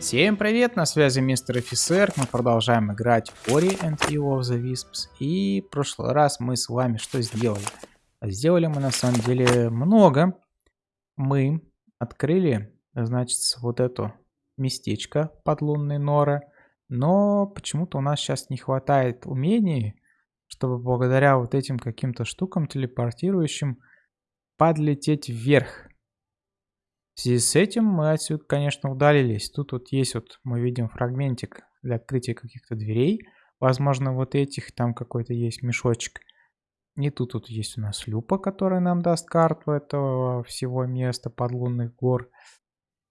Всем привет, на связи мистер офицер, мы продолжаем играть Ori and Will of the Wisps. И в прошлый раз мы с вами что сделали? Сделали мы на самом деле много. Мы открыли, значит, вот это местечко под лунной норы. Но почему-то у нас сейчас не хватает умений, чтобы благодаря вот этим каким-то штукам телепортирующим подлететь вверх. В связи с этим мы отсюда, конечно, удалились. Тут вот есть вот, мы видим фрагментик для открытия каких-то дверей. Возможно, вот этих, там какой-то есть мешочек. И тут вот есть у нас люпа, которая нам даст карту этого всего места подлунных гор.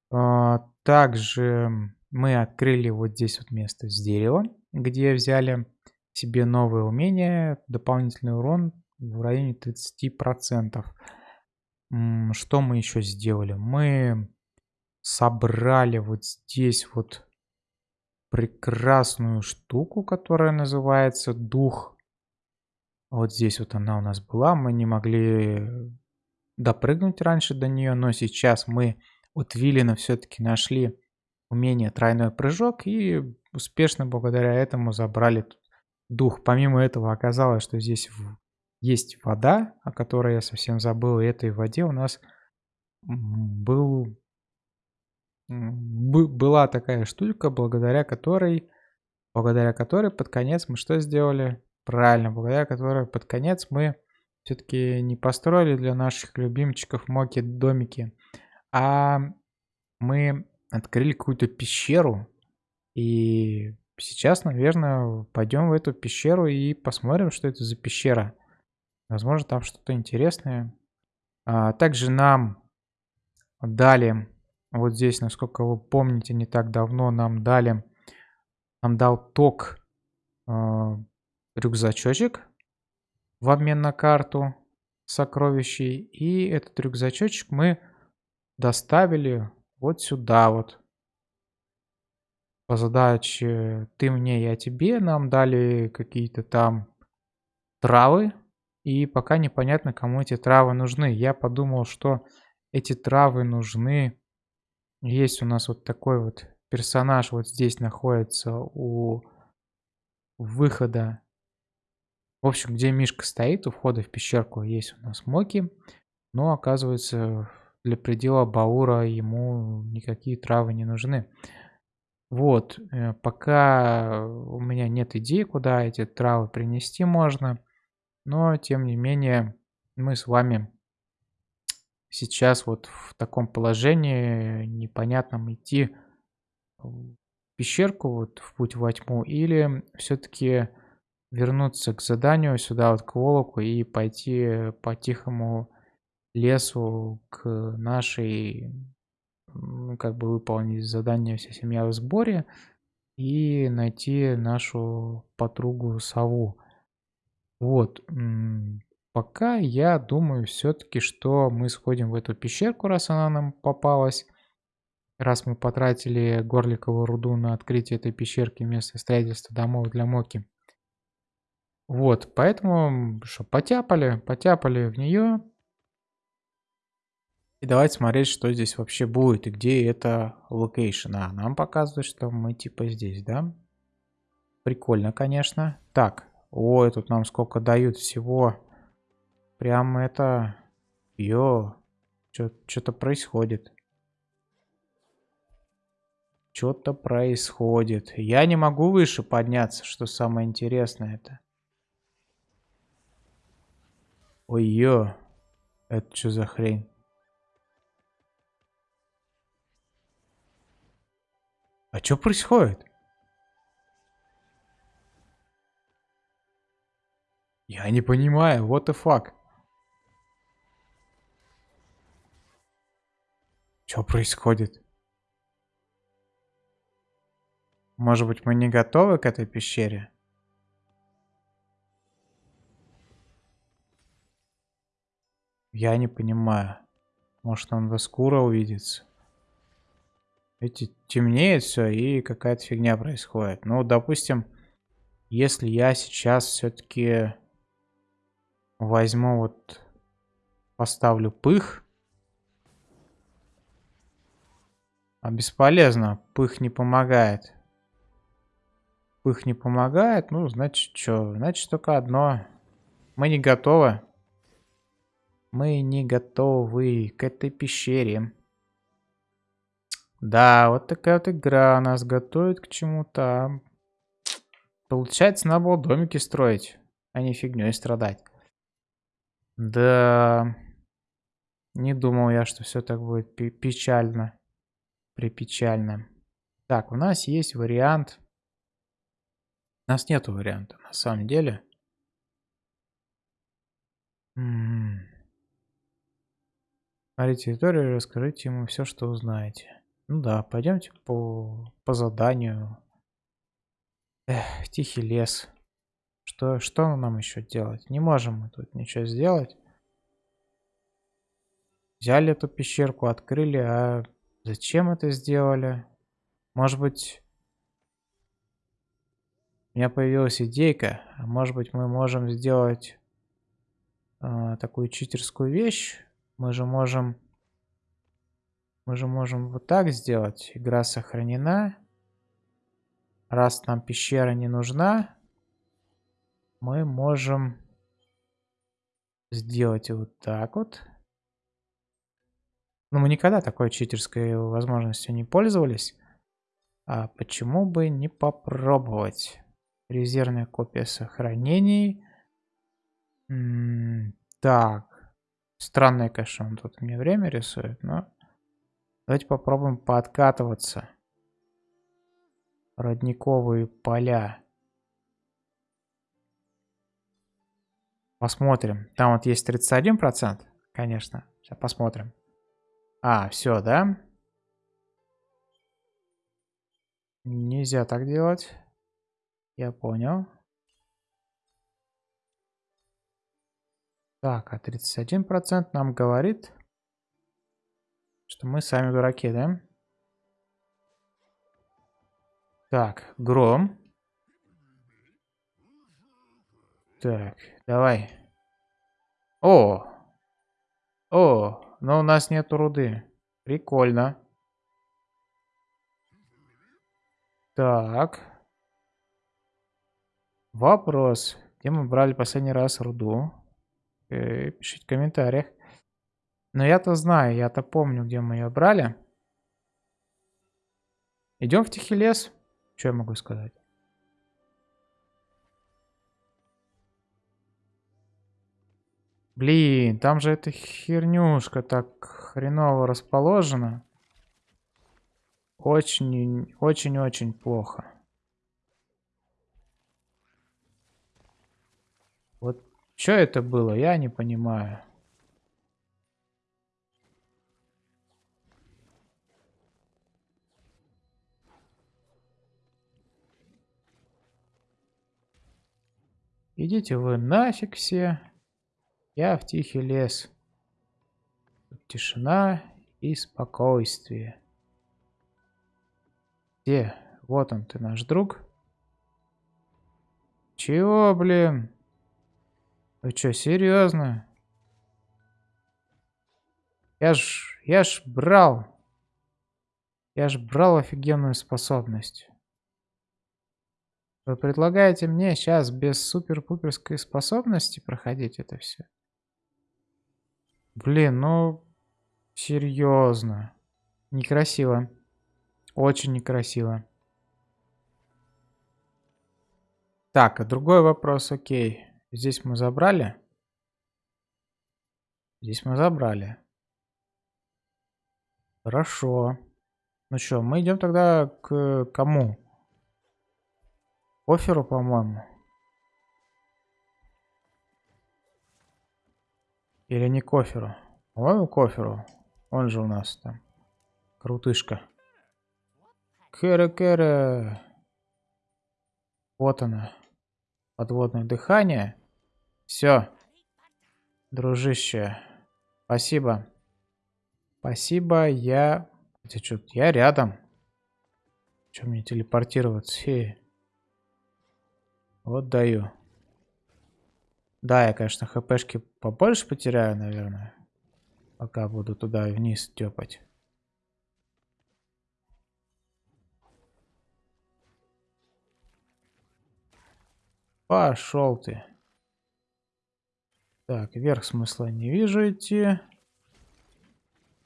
А, также мы открыли вот здесь вот место с дерева, где взяли себе новые умения, дополнительный урон в районе 30%. Что мы еще сделали? Мы собрали вот здесь вот прекрасную штуку, которая называется дух. Вот здесь вот она у нас была. Мы не могли допрыгнуть раньше до нее, но сейчас мы от Виллина все-таки нашли умение тройной прыжок и успешно благодаря этому забрали дух. Помимо этого оказалось, что здесь есть вода, о которой я совсем забыл. И этой воде у нас был, была такая штука, благодаря которой, благодаря которой под конец мы что сделали? Правильно, благодаря которой под конец мы все-таки не построили для наших любимчиков моки домики, а мы открыли какую-то пещеру. И сейчас, наверное, пойдем в эту пещеру и посмотрим, что это за пещера. Возможно, там что-то интересное. А, также нам дали, вот здесь, насколько вы помните, не так давно нам дали, нам дал ток э, рюкзачочек в обмен на карту сокровищей. И этот рюкзачочек мы доставили вот сюда вот. По задаче ты мне, я тебе. Нам дали какие-то там травы и пока непонятно, кому эти травы нужны. Я подумал, что эти травы нужны. Есть у нас вот такой вот персонаж вот здесь находится у выхода. В общем, где Мишка стоит, у входа в пещерку есть у нас Моки. Но оказывается, для предела Баура ему никакие травы не нужны. Вот, э, пока у меня нет идеи, куда эти травы принести можно. Но, тем не менее, мы с вами сейчас вот в таком положении непонятном идти в пещерку, вот в путь во тьму, или все-таки вернуться к заданию сюда вот к Волоку и пойти по тихому лесу к нашей, как бы выполнить задание «Вся семья в сборе» и найти нашу подругу Сову. Вот. Пока я думаю все-таки, что мы сходим в эту пещерку, раз она нам попалась. Раз мы потратили горликовую руду на открытие этой пещерки вместо строительства домов для Моки. Вот, поэтому что, потяпали, потяпали в нее. И давайте смотреть, что здесь вообще будет и где это location. А, нам показывает, что мы типа здесь, да? Прикольно, конечно. Так, Ой, тут нам сколько дают всего. Прям это... Йо. Что-то происходит. Что-то происходит. Я не могу выше подняться, что самое интересное это. Ой-ё. Это что за хрень? А что происходит? Я не понимаю, what the fuck? Что происходит? Может быть, мы не готовы к этой пещере? Я не понимаю. Может, он до скоро увидится? Эти темнеет все и какая-то фигня происходит. Ну, допустим, если я сейчас все-таки возьму вот, поставлю пых. А бесполезно. Пых не помогает. Пых не помогает. Ну, значит, что? Значит, только одно. Мы не готовы. Мы не готовы к этой пещере. Да, вот такая вот игра нас готовит к чему-то. Получается, надо было домики строить, а не фигней страдать. Да, не думал я, что все так будет печально, припечально. Так, у нас есть вариант. У нас нету варианта, на самом деле. М -м -м. территорию, расскажите ему все, что узнаете. Ну да, пойдемте по, по заданию. Эх, тихий лес. Что, что нам еще делать? Не можем мы тут ничего сделать. Взяли эту пещерку, открыли, а зачем это сделали? Может быть, у меня появилась идейка. Может быть, мы можем сделать э, такую читерскую вещь. Мы же можем мы же можем вот так сделать. Игра сохранена. Раз нам пещера не нужна, мы можем сделать вот так вот. Но мы никогда такой читерской возможностью не пользовались. А почему бы не попробовать? Резервная копия сохранений. Так. Странное, конечно, он тут мне время рисует, но... Давайте попробуем пооткатываться. Родниковые поля. Посмотрим. Там вот есть 31%, конечно. Сейчас посмотрим. А, все, да? Нельзя так делать. Я понял. Так, а 31% нам говорит, что мы сами дураки, да? Так, гром. Так, давай. О! О, но у нас нет руды. Прикольно. Так. Вопрос. Где мы брали последний раз руду? Э, пишите в комментариях. Но я-то знаю, я-то помню, где мы ее брали. Идем в тихий лес. Что я могу сказать? Блин, там же эта хернюшка так хреново расположена. Очень, очень-очень плохо. Вот что это было, я не понимаю. Идите вы нафиг все. Я в тихий лес. Тут тишина и спокойствие. Где? Вот он, ты наш друг. Чего, блин? Вы что, серьезно? Я ж, я ж брал. Я ж брал офигенную способность. Вы предлагаете мне сейчас без супер-пуперской способности проходить это все? Блин, ну... Серьезно. Некрасиво. Очень некрасиво. Так, а другой вопрос, окей. Здесь мы забрали? Здесь мы забрали. Хорошо. Ну что, мы идем тогда к кому? Оферу, по-моему. Или не коферу? По-моему, коферу. Он же у нас там. Крутышка. Кэра-кэра. Вот она. Подводное дыхание. Все. Дружище. Спасибо. Спасибо, я... Хотя что, я рядом. Чем мне телепортироваться? Фея. Вот даю. Да, я, конечно, хпшки побольше потеряю, наверное. Пока буду туда и вниз тёпать. Пошел ты. Так, вверх смысла не вижу идти.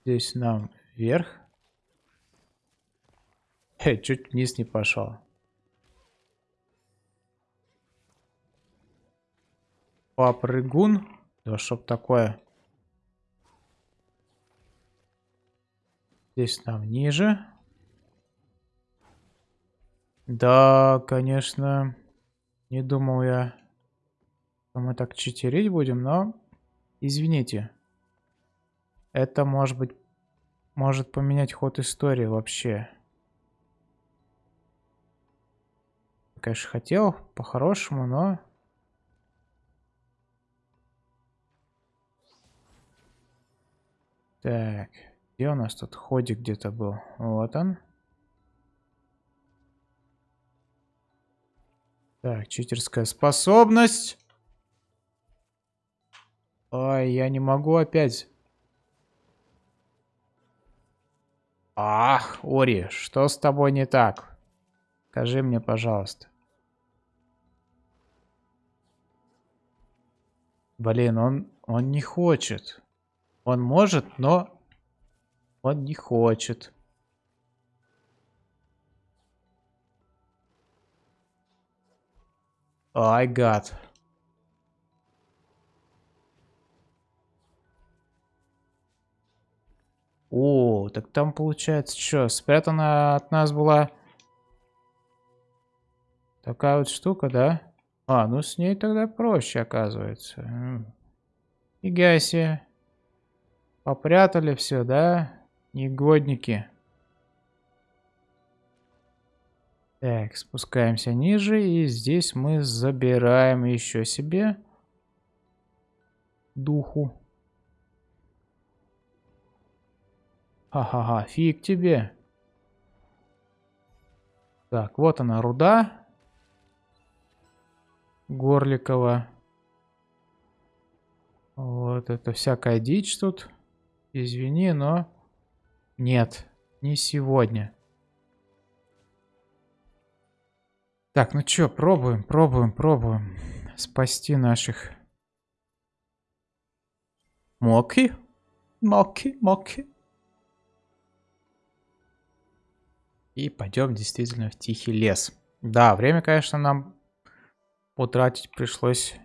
Здесь нам вверх. Э, чуть вниз не пошел. Попрыгун. Да чтоб такое. Здесь нам ниже. Да, конечно. Не думал я, что мы так читерить будем, но... Извините. Это может быть... Может поменять ход истории вообще. Конечно, хотел по-хорошему, но... Так, где у нас тут ходик где-то был? Вот он. Так, читерская способность. Ой, я не могу опять. Ах, Ори, что с тобой не так? Скажи мне, пожалуйста. Блин, он, он не хочет. Он может, но он не хочет. Ай, гад. О, так там получается что, спрятана от нас была такая вот штука, да? А, ну с ней тогда проще оказывается. Фига себе. Попрятали все, да? Негодники. Так, спускаемся ниже, и здесь мы забираем еще себе духу. Ха-ха-ха, фиг тебе. Так, вот она руда. Горликова. Вот это всякая дичь тут. Извини, но... Нет, не сегодня. Так, ну чё, пробуем, пробуем, пробуем. Спасти наших... Моки? Моки, моки. И пойдем действительно в тихий лес. Да, время, конечно, нам потратить пришлось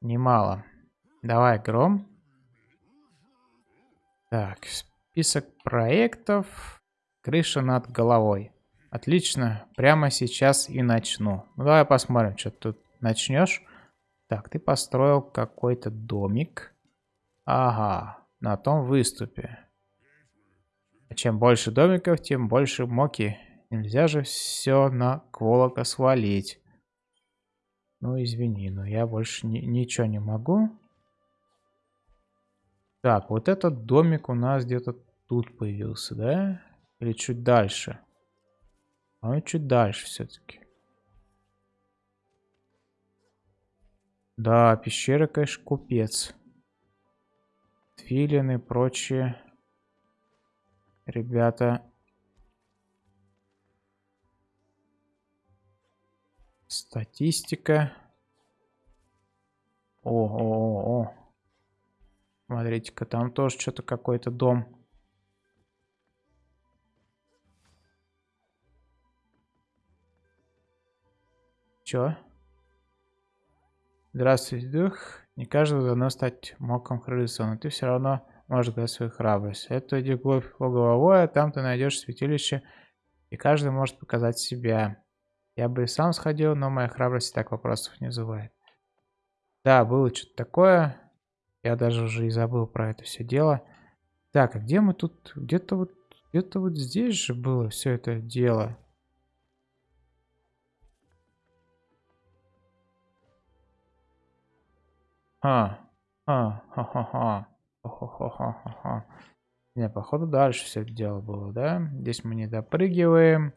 немало. Давай, гром. Так, список проектов. Крыша над головой. Отлично, прямо сейчас и начну. Ну, давай посмотрим, что тут начнешь. Так, ты построил какой-то домик. Ага, на том выступе. А чем больше домиков, тем больше моки. Нельзя же все на Кволока свалить. Ну, извини, но я больше ни ничего не могу. Так, вот этот домик у нас где-то тут появился, да? Или чуть дальше? А чуть дальше все-таки. Да, пещера, конечно, купец. Филины и прочие ребята. Статистика. О, о, о, о. Смотрите-ка, там тоже что-то какой-то дом. Чё? Здравствуй, дух. Не каждому дано стать моком крысу, но ты все равно можешь дать свою храбрость. Это иди вглубь головой, а там ты найдешь святилище, и каждый может показать себя. Я бы и сам сходил, но моя храбрость так вопросов не вызывает. Да, было что-то такое. Я даже уже и забыл про это все дело. Так, а где мы тут? Где-то вот, где-то вот здесь же было все это дело. А, а, ха-ха-ха. Хо-хо-хо-хо-хо. Не, походу дальше все это дело было, да? Здесь мы не допрыгиваем.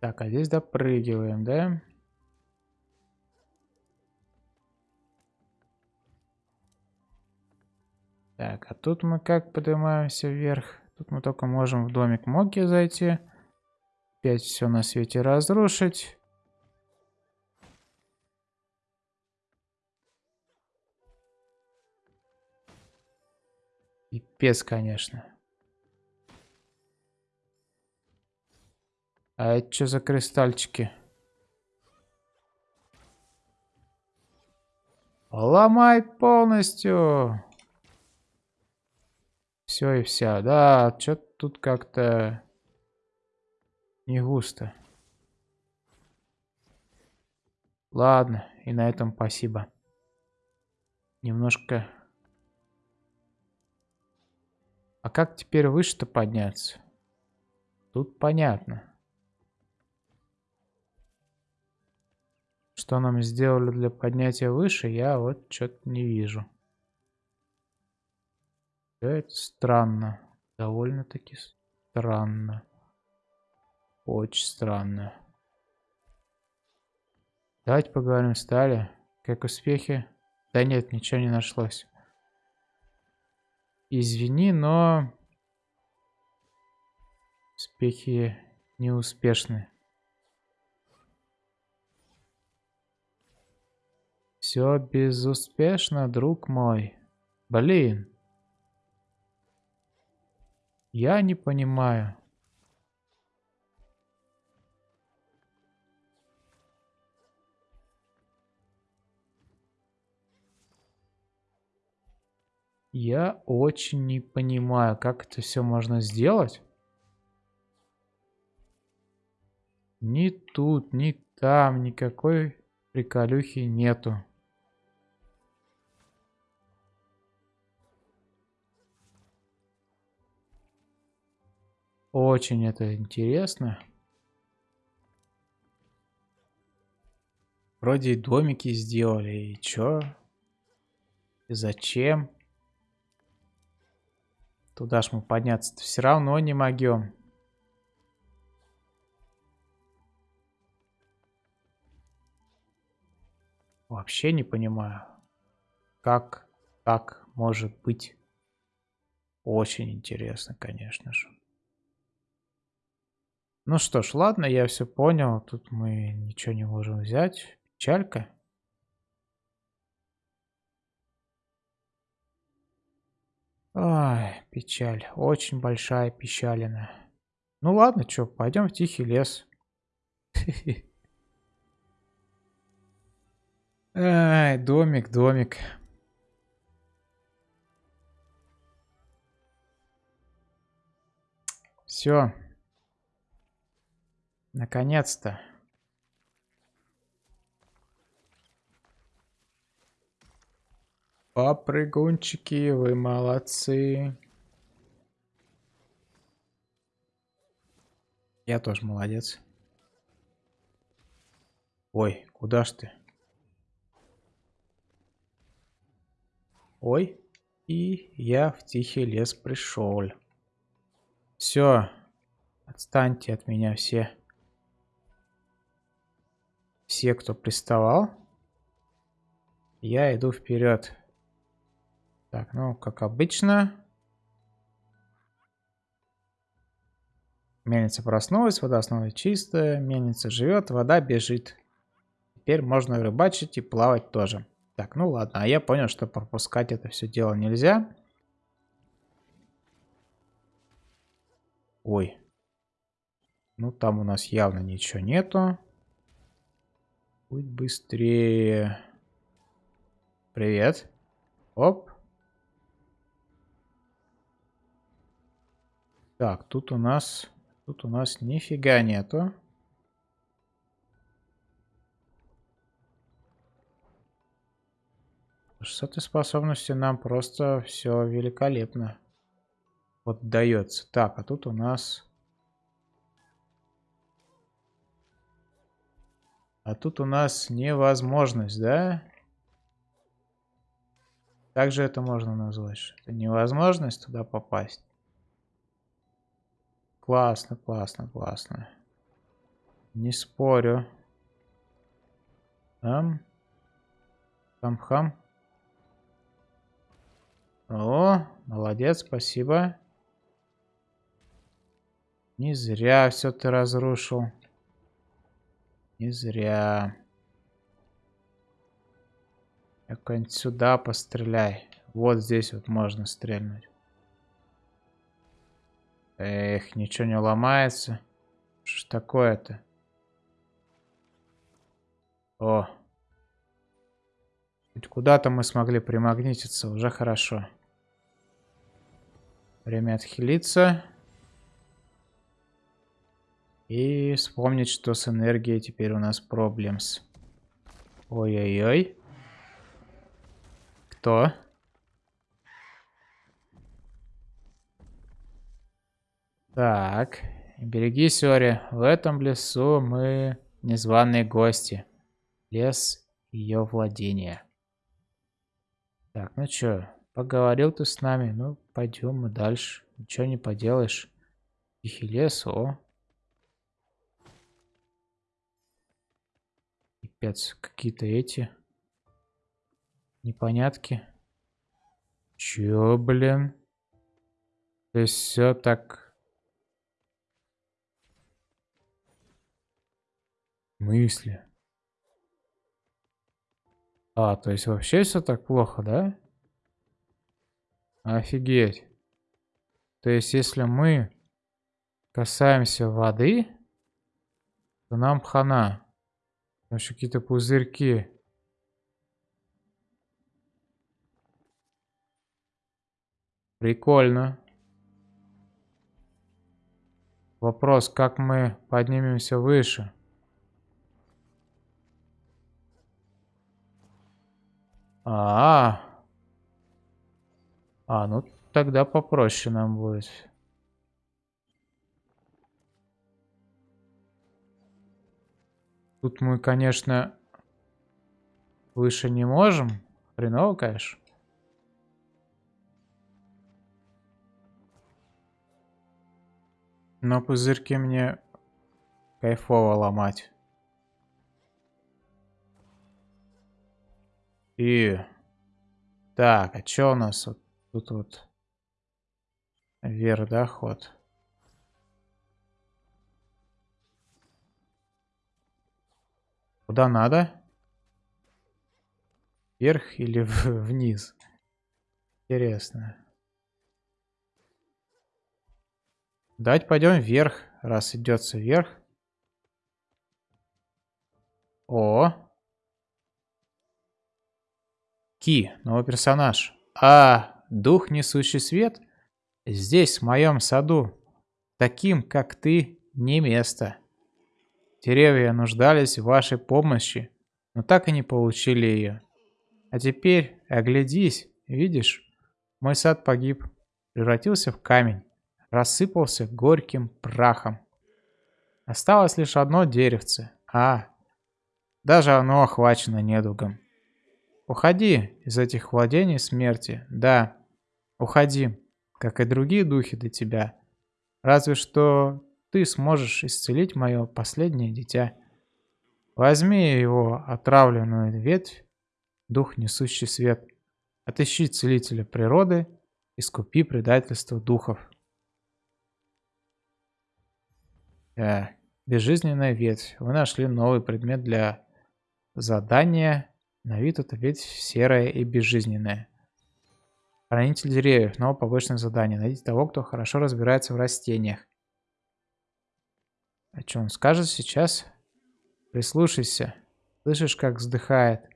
Так, а здесь допрыгиваем, да? Так, а тут мы как поднимаемся вверх? Тут мы только можем в домик Моки зайти. Опять все на свете разрушить. Пипец, конечно. А это что за кристальчики? Ломай полностью. Все и вся. Да, что-то тут как-то не густо. Ладно, и на этом спасибо. Немножко... А как теперь выше-то подняться? Тут понятно. Что нам сделали для поднятия выше, я вот что-то не вижу. Это странно. Довольно-таки странно. Очень странно. Давайте поговорим с Тали. Как успехи? Да нет, ничего не нашлось. Извини, но... Успехи неуспешны. Все безуспешно, друг мой. Блин. Я не понимаю. Я очень не понимаю, как это все можно сделать. Ни тут, ни там, никакой приколюхи нету. Очень это интересно. Вроде и домики сделали, и чё? И зачем? Туда ж мы подняться все равно не могем. Вообще не понимаю, как так может быть. Очень интересно, конечно же. Ну что ж, ладно, я все понял. Тут мы ничего не можем взять. Печалька. Ай, печаль. Очень большая печалина. Ну ладно, что, пойдем в тихий лес. Ай, домик, домик. Все. Наконец-то. Попрыгунчики, вы молодцы. Я тоже молодец. Ой, куда ж ты? Ой, и я в тихий лес пришел. Все, отстаньте от меня все. Все, кто приставал, я иду вперед. Так, ну, как обычно. Мельница проснулась, вода снова чистая. Мельница живет, вода бежит. Теперь можно рыбачить и плавать тоже. Так, ну ладно. А я понял, что пропускать это все дело нельзя. Ой. Ну, там у нас явно ничего нету. Будь быстрее. Привет. Оп. Так, тут у нас... Тут у нас нифига нету. С этой способностью нам просто все великолепно вот дается. Так, а тут у нас... А тут у нас невозможность, да? Также это можно назвать. Это невозможность туда попасть. Классно, классно, классно. Не спорю. Там. Там хам. О, молодец, спасибо. Не зря все ты разрушил. Не зря. Как-нибудь сюда постреляй. Вот здесь вот можно стрельнуть. Эх, ничего не ломается. Что ж такое-то? О. Хоть куда-то мы смогли примагнититься, уже хорошо. Время отхилиться. И вспомнить, что с энергией теперь у нас проблемс. Ой-ой-ой. Кто? Так, берегись, Ори. В этом лесу мы незваные гости. Лес ее владения. Так, ну чё, поговорил ты с нами, ну пойдем мы дальше. Ничего не поделаешь. Тихий лес, о. Пипец, какие-то эти непонятки. Чё, блин? То есть все так мысли. А, то есть вообще все так плохо, да? Офигеть. То есть если мы касаемся воды, то нам хана. Там еще какие-то пузырьки. Прикольно. Вопрос, как мы поднимемся выше? А, -а, а. А, ну тогда попроще нам будет. Тут мы, конечно, выше не можем. Хреново, конечно. Но пузырьки мне кайфово ломать. И... Так, а что у нас вот тут вот? Вверх, да? Куда надо? Вверх или вниз? Интересно. Давайте пойдем вверх, раз идется вверх. О, Ки, новый персонаж. А, дух, несущий свет? Здесь, в моем саду. Таким, как ты, не место. Деревья нуждались в вашей помощи, но так и не получили ее. А теперь оглядись, видишь? Мой сад погиб, превратился в камень, рассыпался горьким прахом. Осталось лишь одно деревце. А, даже оно охвачено недугом. Уходи из этих владений смерти. Да, уходи, как и другие духи до тебя. Разве что ты сможешь исцелить мое последнее дитя. Возьми его отравленную ветвь, дух, несущий свет. Отыщи целителя природы, искупи предательство духов. Да, безжизненная ветвь. Вы нашли новый предмет для задания на вид это ведь серое и безжизненное. Хранитель деревьев. Новое побочное задание. Найдите того, кто хорошо разбирается в растениях. А что он скажет сейчас? Прислушайся. Слышишь, как вздыхает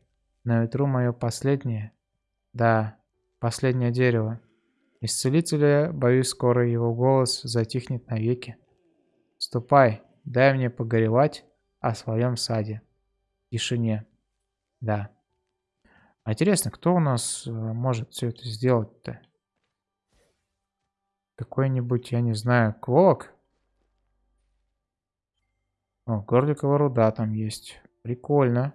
на ветру мое последнее? Да, последнее дерево. Исцелителя, боюсь, скоро его голос затихнет навеки. Ступай, дай мне погоревать о своем саде. Тишине. Да. А интересно, кто у нас э, может все это сделать-то? Какой-нибудь, я не знаю, Квок? О, горликовая руда там есть. Прикольно.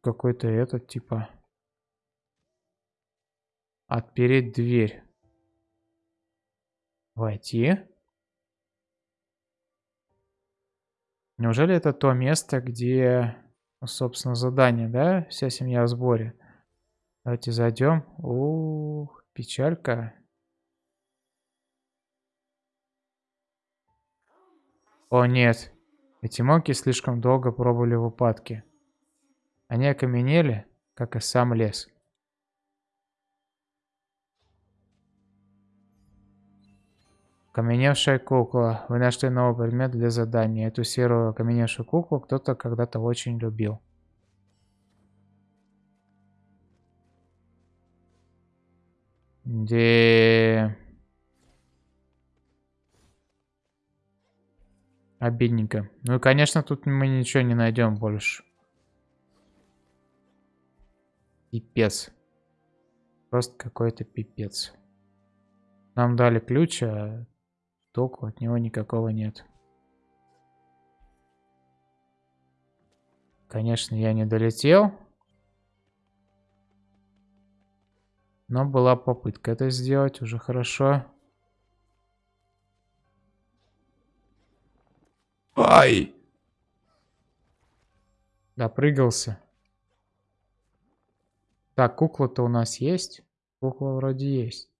Какой-то этот, типа... Отпереть дверь. Войти. Неужели это то место, где, собственно, задание, да? Вся семья в сборе. Давайте зайдем. Ух, печалька. О нет, эти моки слишком долго пробовали в упадке. Они окаменели, как и сам лес. Окаменевшая кукла. Вы нашли новый предмет для задания. Эту серую окаменевшую куклу кто-то когда-то очень любил. Где... Обидненько. Ну и, конечно, тут мы ничего не найдем больше. Пипец. Просто какой-то пипец. Нам дали ключ, а толку от него никакого нет. Конечно, я не долетел. Но была попытка это сделать, уже хорошо. Ай! Допрыгался. Так, кукла-то у нас есть? Кукла вроде есть.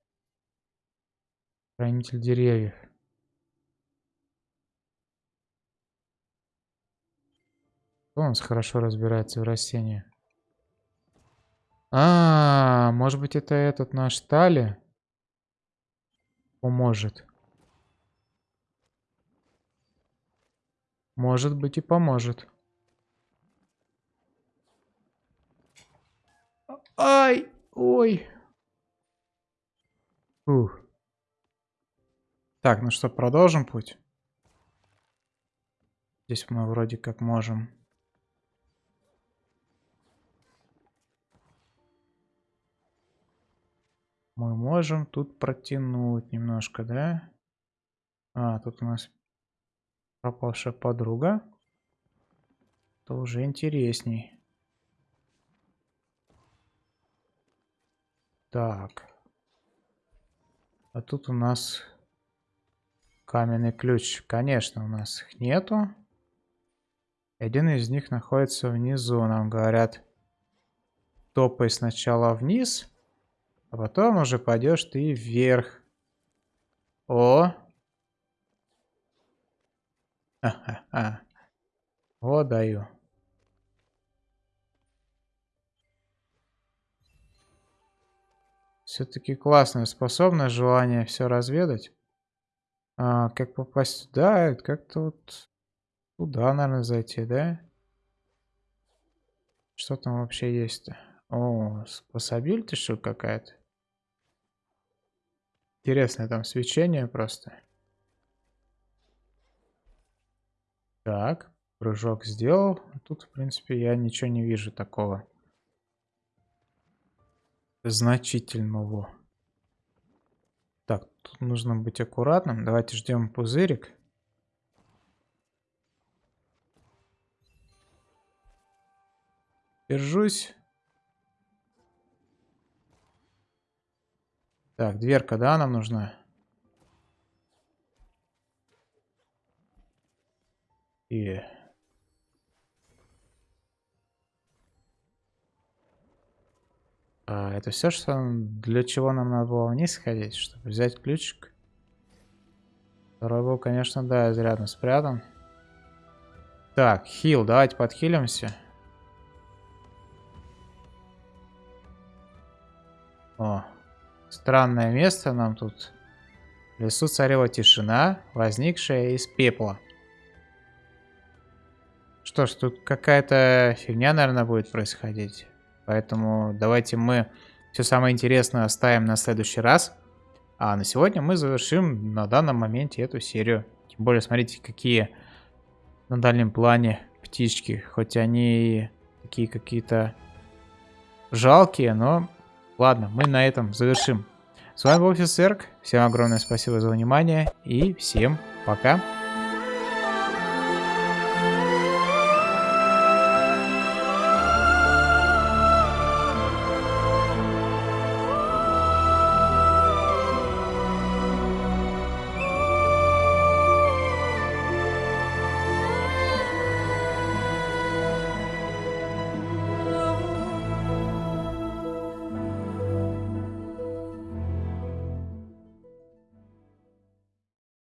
Хранитель деревьев. Кто у нас хорошо разбирается в растениях? А, -а, а, может быть это этот наш Тали поможет. Может быть и поможет. Ай, ой. Ух. Так, ну что, продолжим путь? Здесь мы вроде как можем. Мы можем тут протянуть немножко, да? А, тут у нас пропавшая подруга. Это уже интересней. Так. А тут у нас каменный ключ. Конечно, у нас их нету. Один из них находится внизу. Нам говорят, топай сначала вниз. А потом уже пойдешь ты вверх. О! О, даю. Все-таки классная способность, желание все разведать. А, как попасть сюда? Как-то вот туда, наверное, зайти, да? Что там вообще есть-то? О, способиль ты что какая-то? Интересное там свечение просто. Так, прыжок сделал. Тут, в принципе, я ничего не вижу такого. Значительного. Так, тут нужно быть аккуратным. Давайте ждем пузырик. Держусь. Так, дверка, да, нам нужна? И... А, это все, что для чего нам надо было вниз сходить, чтобы взять ключик? Второй был, конечно, да, изрядно спрятан. Так, хил, давайте подхилимся. О, Странное место нам тут. В лесу царила тишина, возникшая из пепла. Что ж, тут какая-то фигня, наверное, будет происходить. Поэтому давайте мы все самое интересное оставим на следующий раз. А на сегодня мы завершим на данном моменте эту серию. Тем более, смотрите, какие на дальнем плане птички. Хоть они такие какие-то жалкие, но Ладно, мы на этом завершим. С вами был Офис Всем огромное спасибо за внимание и всем пока.